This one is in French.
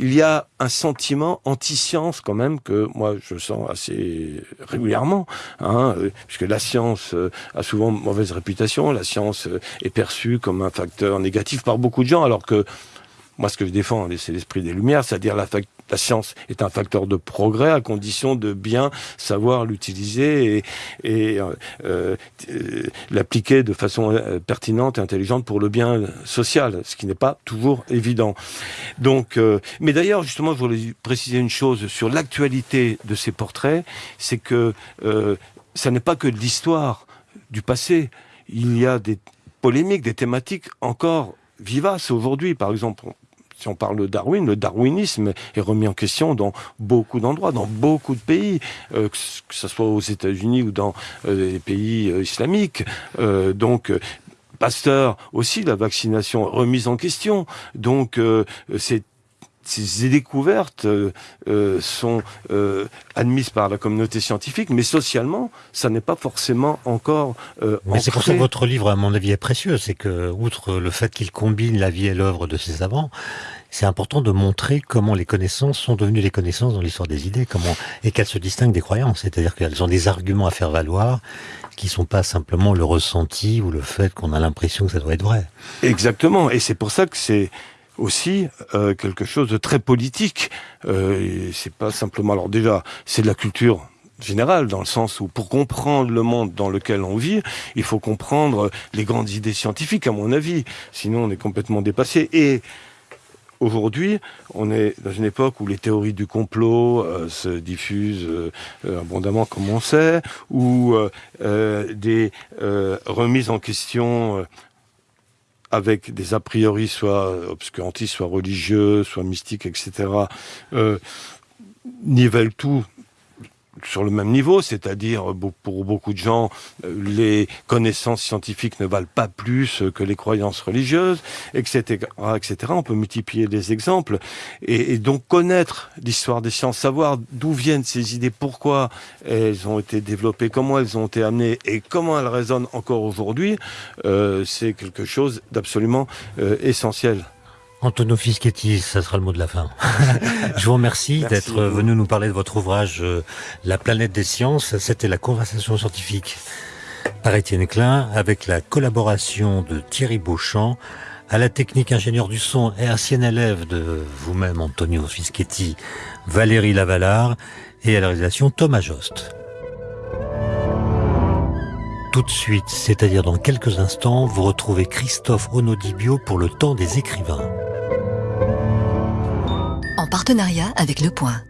il y a un sentiment anti-science quand même que moi je sens assez régulièrement, hein, euh, puisque la science euh, a souvent mauvaise réputation, la science euh, est perçue comme un facteur négatif par beaucoup de gens, alors que moi, ce que je défends, c'est l'esprit des Lumières, c'est-à-dire la, la science est un facteur de progrès à condition de bien savoir l'utiliser et, euh, euh, l'appliquer de façon euh, pertinente et intelligente pour le bien social, ce qui n'est pas toujours évident. Donc, mais d'ailleurs, justement, je voulais préciser une chose sur l'actualité de ces portraits, c'est que ça n'est pas que l'histoire du passé. Il y a des polémiques, des thématiques encore vivaces aujourd'hui. Par exemple, si on parle de Darwin, le darwinisme est remis en question dans beaucoup d'endroits, dans beaucoup de pays, euh, que ce soit aux États-Unis ou dans euh, les pays euh, islamiques. donc, Pasteur aussi, la vaccination remise en question. Donc, c'est ces découvertes euh, euh, sont euh, admises par la communauté scientifique, mais socialement, ça n'est pas forcément encore. mais c'est pour ça que votre livre, à mon avis, est précieux. C'est que, outre le fait qu'il combine la vie et l'œuvre de ses savants, c'est important de montrer comment les connaissances sont devenues les connaissances dans l'histoire des idées, comment et qu'elles se distinguent des croyances. C'est-à-dire qu'elles ont des arguments à faire valoir qui sont pas simplement le ressenti ou le fait qu'on a l'impression que ça doit être vrai. Exactement. Et c'est pour ça que c'est aussi euh, quelque chose de très politique. Euh, c'est pas simplement. Alors déjà, c'est de la culture générale, dans le sens où pour comprendre le monde dans lequel on vit, il faut comprendre les grandes idées scientifiques, à mon avis. Sinon, on est complètement dépassé. Et Aujourd'hui, on est dans une époque où les théories du complot euh, se diffusent abondamment, comme on sait, où des remises en question avec des a priori soit obscurantistes, soit religieux, soit mystiques, etc., euh, tout sur le même niveau, c'est-à-dire pour beaucoup de gens, euh, les connaissances scientifiques ne valent pas plus que les croyances religieuses, etc., etc. On peut multiplier des exemples et, donc connaître l'histoire des sciences, savoir d'où viennent ces idées, pourquoi elles ont été développées, comment elles ont été amenées et comment elles résonnent encore aujourd'hui, euh, c'est quelque chose d'absolument euh, essentiel. Antonio Fischetti, ça sera le mot de la fin. Je vous remercie d'être venu nous parler de votre ouvrage euh, La planète des sciences. C'était la conversation scientifique par Étienne Klein avec la collaboration de Thierry Beauchamp à la technique ingénieur du son et ancien élève de vous-même Antonio Fischetti, Valérie Lavalard et à la réalisation Thomas Jost. Tout de suite, c'est-à-dire dans quelques instants, vous retrouvez Christophe Onodibio pour le temps des écrivains partenariat avec Le Point.